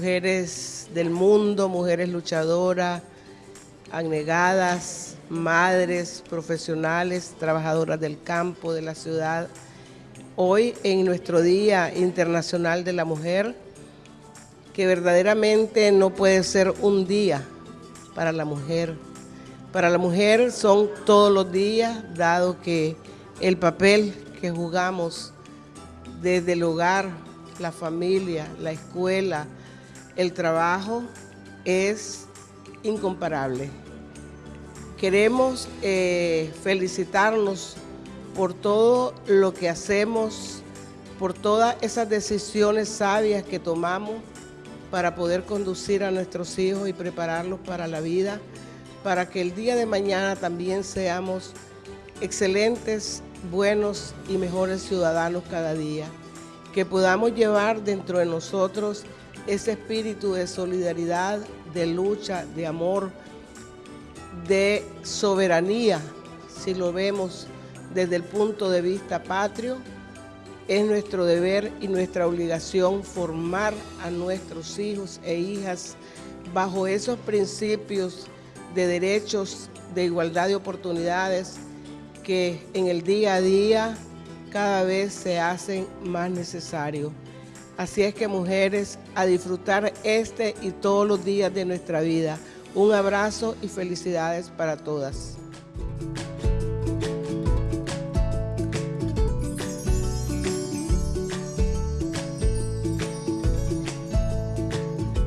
mujeres del mundo, mujeres luchadoras, abnegadas, madres, profesionales, trabajadoras del campo, de la ciudad. Hoy en nuestro Día Internacional de la Mujer, que verdaderamente no puede ser un día para la mujer. Para la mujer son todos los días, dado que el papel que jugamos desde el hogar, la familia, la escuela, el trabajo, es incomparable. Queremos eh, felicitarnos por todo lo que hacemos, por todas esas decisiones sabias que tomamos para poder conducir a nuestros hijos y prepararlos para la vida, para que el día de mañana también seamos excelentes, buenos y mejores ciudadanos cada día. Que podamos llevar dentro de nosotros ese espíritu de solidaridad, de lucha, de amor, de soberanía, si lo vemos desde el punto de vista patrio, es nuestro deber y nuestra obligación formar a nuestros hijos e hijas bajo esos principios de derechos, de igualdad de oportunidades que en el día a día cada vez se hacen más necesarios. Así es que mujeres, a disfrutar este y todos los días de nuestra vida. Un abrazo y felicidades para todas.